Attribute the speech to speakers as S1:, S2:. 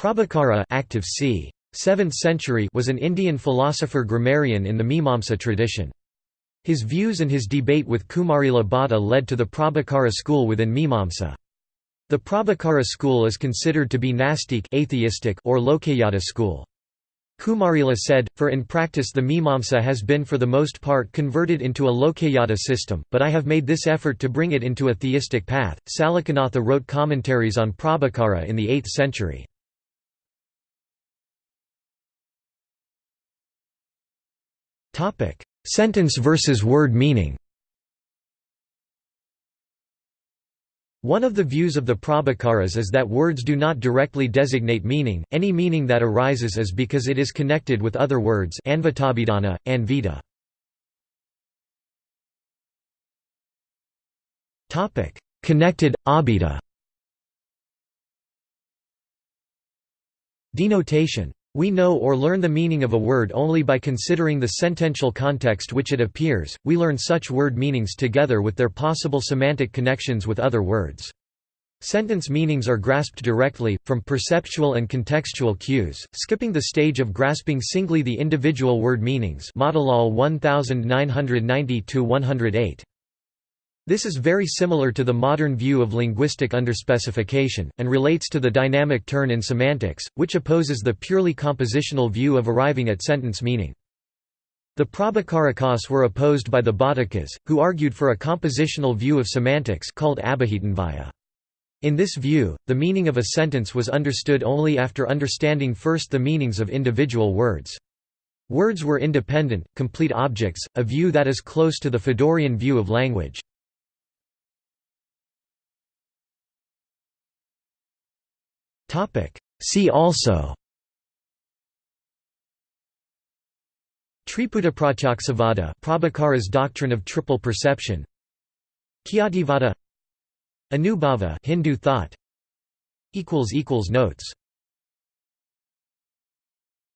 S1: Prabhakara active c. 7th century was an Indian philosopher grammarian in the Mimamsa tradition. His views and his debate with Kumarila Bhatta led to the Prabhakara school within Mimamsa. The Prabhakara school is considered to be Nastik atheistic or Lokayata school. Kumarila said, for in practice the Mimamsa has been for the most part converted into a Lokayata system, but I have made this effort to bring it into a theistic path. Salakanatha wrote commentaries on Prabhakara in the 8th century. Sentence versus word meaning. One of the views of the Prabhakaras is that words do not directly designate meaning, any meaning that arises is because it is connected with other words anvitabhidhana, anvita. Connected, abhita Denotation we know or learn the meaning of a word only by considering the sentential context which it appears, we learn such word meanings together with their possible semantic connections with other words. Sentence meanings are grasped directly, from perceptual and contextual cues, skipping the stage of grasping singly the individual word meanings Matilal 1990-108. This is very similar to the modern view of linguistic underspecification, and relates to the dynamic turn in semantics, which opposes the purely compositional view of arriving at sentence meaning. The Prabhakarakas were opposed by the Bhattakas, who argued for a compositional view of semantics called Abhihitanvaya. In this view, the meaning of a sentence was understood only after understanding first the meanings of individual words. Words were independent, complete objects, a view that is close to the Fodorian view of language.
S2: Topic. See also.
S1: Triputapratyakṣavada Prabhakara's doctrine of triple perception. Khyativada Anubhava Hindu thought. Equals equals Notes